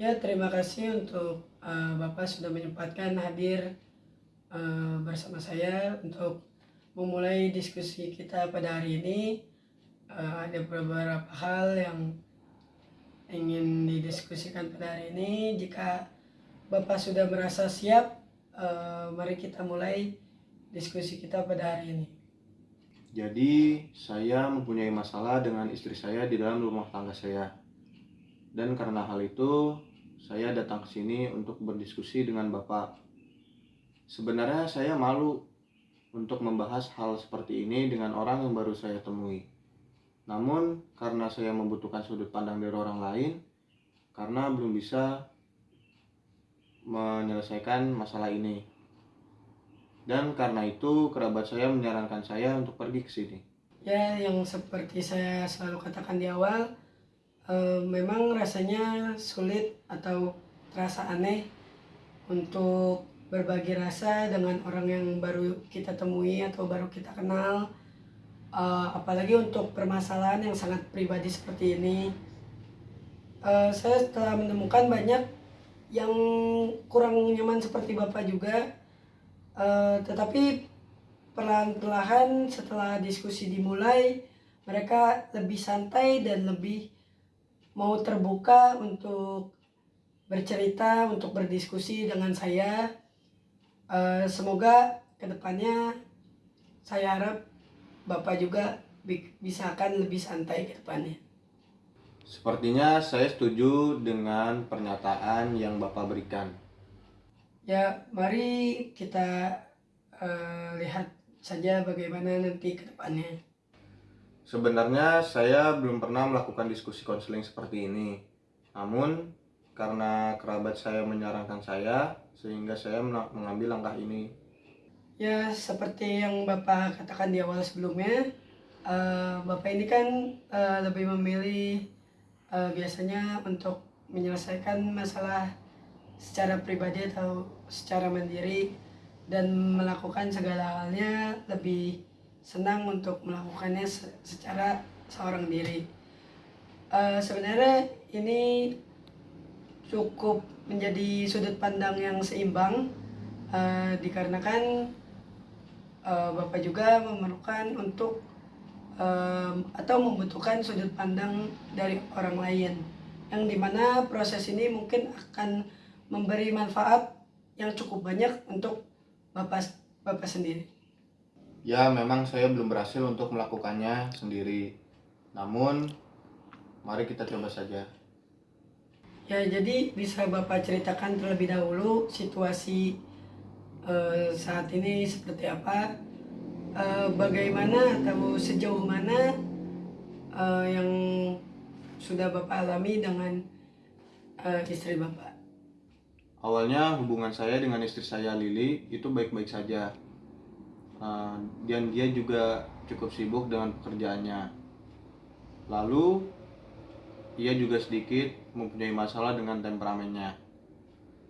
Ya, terima kasih untuk uh, Bapak sudah menyempatkan hadir uh, bersama saya untuk memulai diskusi kita pada hari ini. Uh, ada beberapa hal yang ingin didiskusikan pada hari ini. Jika Bapak sudah merasa siap, uh, mari kita mulai diskusi kita pada hari ini. Jadi, saya mempunyai masalah dengan istri saya di dalam rumah tangga saya. Dan karena hal itu, saya datang ke sini untuk berdiskusi dengan Bapak. Sebenarnya saya malu untuk membahas hal seperti ini dengan orang yang baru saya temui. Namun, karena saya membutuhkan sudut pandang dari orang lain, karena belum bisa menyelesaikan masalah ini. Dan karena itu, kerabat saya menyarankan saya untuk pergi ke sini. Ya, yang seperti saya selalu katakan di awal, e, memang rasanya sulit atau terasa aneh untuk berbagi rasa dengan orang yang baru kita temui atau baru kita kenal. E, apalagi untuk permasalahan yang sangat pribadi seperti ini. E, saya telah menemukan banyak yang kurang nyaman seperti bapak juga. E, tetapi perlahan-perlahan setelah diskusi dimulai mereka lebih santai dan lebih mau terbuka untuk bercerita, untuk berdiskusi dengan saya. Uh, semoga ke depannya saya harap Bapak juga bisa akan lebih santai ke depannya. Sepertinya saya setuju dengan pernyataan yang Bapak berikan. Ya, mari kita uh, lihat saja bagaimana nanti ke depannya. Sebenarnya saya belum pernah melakukan diskusi konseling seperti ini. Namun karena kerabat saya menyarankan saya sehingga saya mengambil langkah ini. Ya, seperti yang Bapak katakan di awal sebelumnya, uh, Bapak ini kan uh, lebih memilih uh, biasanya untuk menyelesaikan masalah secara pribadi atau secara mandiri dan melakukan segala halnya lebih senang untuk melakukannya secara seorang diri. Uh, sebenarnya ini cukup menjadi sudut pandang yang seimbang uh, dikarenakan uh, Bapak juga memerlukan untuk uh, atau membutuhkan sudut pandang dari orang lain yang di mana proses ini mungkin akan memberi manfaat yang cukup banyak untuk Bapak Bapak sendiri. Ya, memang saya belum berhasil untuk melakukannya sendiri. Namun, mari kita coba saja. Ya, jadi bisa Bapak ceritakan terlebih dahulu situasi uh, saat ini seperti apa? Uh, bagaimana atau sejauh mana uh, yang sudah Bapak alami dengan istri Bapak? Awalnya hubungan saya dengan istri saya Lili itu baik-baik saja uh, dan dia juga cukup sibuk dengan pekerjaannya. Lalu ia juga sedikit mempunyai masalah dengan temperamennya.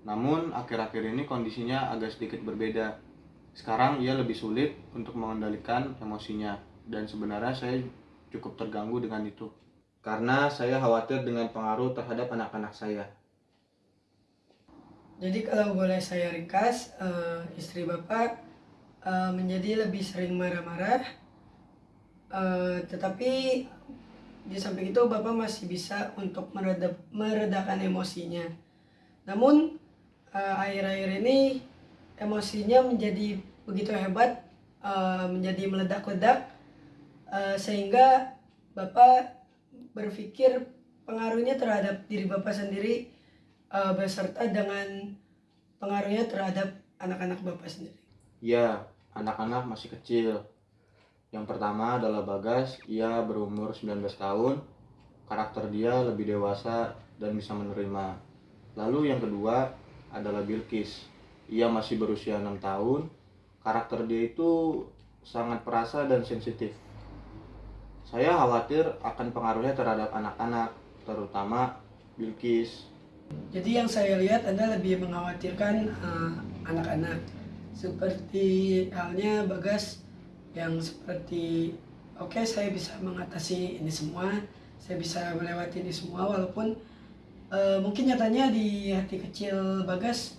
Namun akhir-akhir ini kondisinya agak sedikit berbeda. Sekarang ia lebih sulit untuk mengendalikan emosinya dan sebenarnya saya cukup terganggu dengan itu. Karena saya khawatir dengan pengaruh terhadap anak-anak saya. Jadi kalau boleh saya ringkas, uh, istri Bapak uh, menjadi lebih sering marah-marah. Uh, tetapi di samping itu bapak masih bisa untuk mereda, meredakan emosinya. Namun eh, akhir-akhir uh, ini emosinya menjadi begitu hebat uh, menjadi meledak-ledak uh, sehingga bapak berpikir pengaruhnya terhadap diri bapak sendiri uh, beserta dengan pengaruhnya terhadap anak-anak bapak sendiri Ya, anak-anak masih kecil. Yang pertama adalah Bagas, ia berumur 19 tahun, karakter dia lebih dewasa dan bisa menerima. Lalu yang kedua adalah Bilkis, ia masih berusia 6 tahun, karakter dia itu sangat perasa dan sensitif. Saya khawatir akan pengaruhnya terhadap anak-anak, terutama Bilkis. Jadi yang saya lihat Anda lebih mengkhawatirkan eh, anak-anak. Uh, seperti halnya Bagas yang seperti oke okay, saya bisa mengatasi ini semua saya bisa melewati ini semua walaupun Eh, mungkin nyatanya di hati kecil Bagas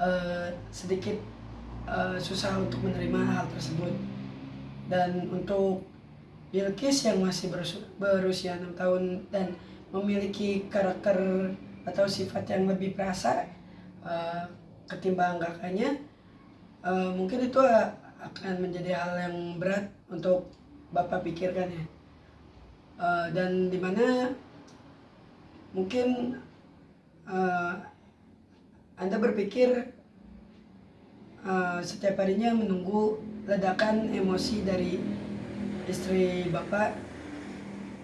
eh, sedikit eh, susah untuk menerima hal tersebut. Dan untuk Bilkis yang masih berusia, berusia 6 tahun dan memiliki karakter atau sifat yang lebih perasa eh, ketimbang kakaknya eh, mungkin itu akan menjadi hal yang berat untuk bapak pikirkan ya. Eh, dan di mana mungkin eh, anda berpikir eh, setiap harinya menunggu ledakan emosi dari istri bapak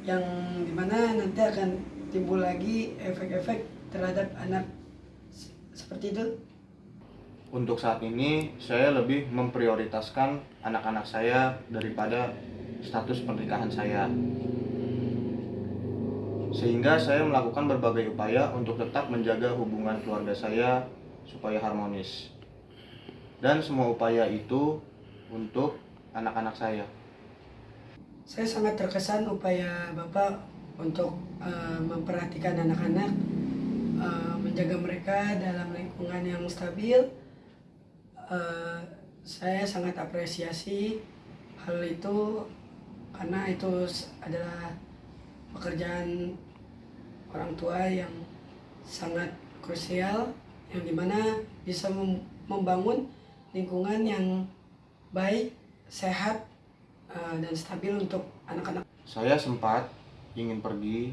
yang di mana nanti akan timbul lagi efek-efek terhadap anak. Seperti itu Untuk saat ini saya lebih memprioritaskan anak-anak saya daripada status pernikahan saya. Sehingga saya melakukan berbagai upaya untuk tetap menjaga hubungan keluarga saya supaya harmonis. Dan semua upaya itu untuk anak-anak saya. Saya sangat terkesan upaya Bapak untuk eh, memperhatikan anak-anak, eh, menjaga mereka dalam lingkungan yang stabil. Eh, saya sangat apresiasi hal itu karena itu adalah pekerjaan orang tua yang sangat krusial yang di mana bisa mem- membangun lingkungan yang baik, sehat, eh, dan stabil untuk anak-anak. Saya sempat ingin pergi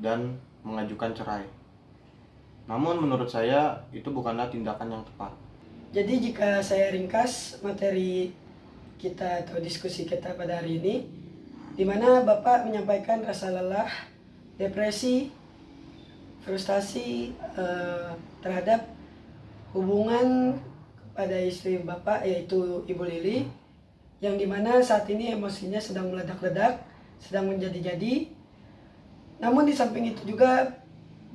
dan mengajukan cerai. Namun menurut saya itu bukanlah tindakan yang tepat. Jadi jika saya ringkas materi kita atau diskusi kita pada hari ini, di mana Bapak menyampaikan rasa lelah, depresi, frustasi eh, terhadap hubungan kepada istri Bapak yaitu Ibu Lili, yang di mana saat ini emosinya sedang meledak-ledak, sedang menjadi-jadi. Namun di samping itu juga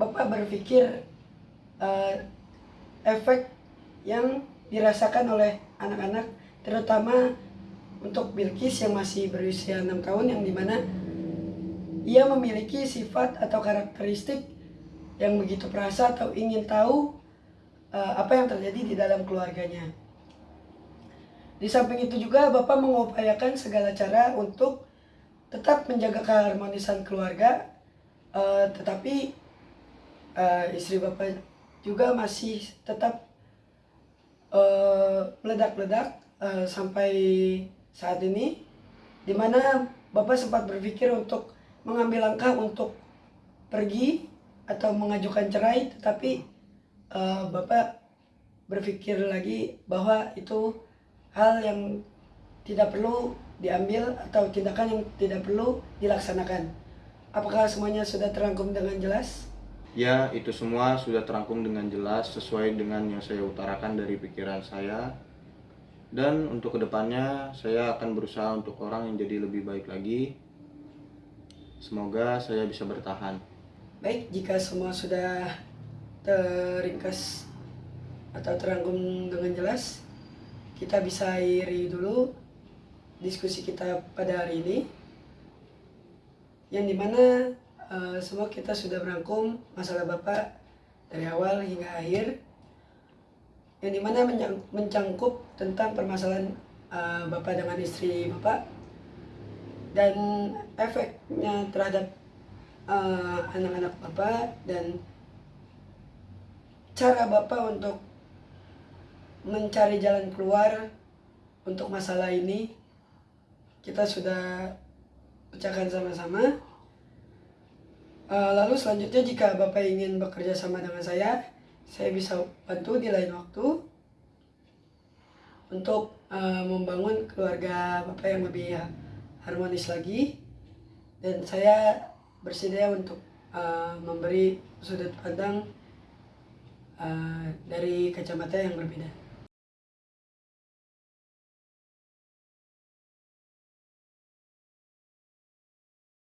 Bapak berpikir eh, efek yang dirasakan oleh anak-anak terutama untuk Bilkis yang masih berusia 6 tahun yang di mana ia memiliki sifat atau karakteristik yang begitu perasa atau ingin tahu eh, apa yang terjadi di dalam keluarganya. Di samping itu juga Bapak mengupayakan segala cara untuk tetap menjaga keharmonisan keluarga, eh, tetapi eh, istri Bapak juga masih tetap eh, meledak-ledak eh, sampai saat ini, di mana Bapak sempat berpikir untuk mengambil langkah untuk pergi atau mengajukan cerai, tetapi eh, Bapak berpikir lagi bahwa itu hal yang tidak perlu diambil atau tindakan yang tidak perlu dilaksanakan. Apakah semuanya sudah terangkum dengan jelas? Ya, itu semua sudah terangkum dengan jelas sesuai dengan yang saya utarakan dari pikiran saya. Dan untuk ke depannya, saya akan berusaha untuk orang yang jadi lebih baik lagi. Semoga saya bisa bertahan. Baik, jika semua sudah teringkas atau terangkum dengan jelas, kita bisa akhiri dulu diskusi kita pada hari ini. Yang di mana eh, semua kita sudah merangkum masalah Bapak dari awal hingga akhir. Yang di mana mencangkup tentang permasalahan eh, Bapak dengan istri Bapak dan efeknya terhadap eh, anak-anak Bapak dan cara Bapak untuk mencari jalan keluar untuk masalah ini kita sudah pecahkan sama-sama. Eh, lalu selanjutnya jika Bapak ingin bekerja sama dengan saya, saya bisa bantu di lain waktu untuk eh, membangun keluarga Bapak yang lebih harmonis lagi dan saya bersedia untuk eh, memberi sudut pandang eh, dari kacamata yang berbeda.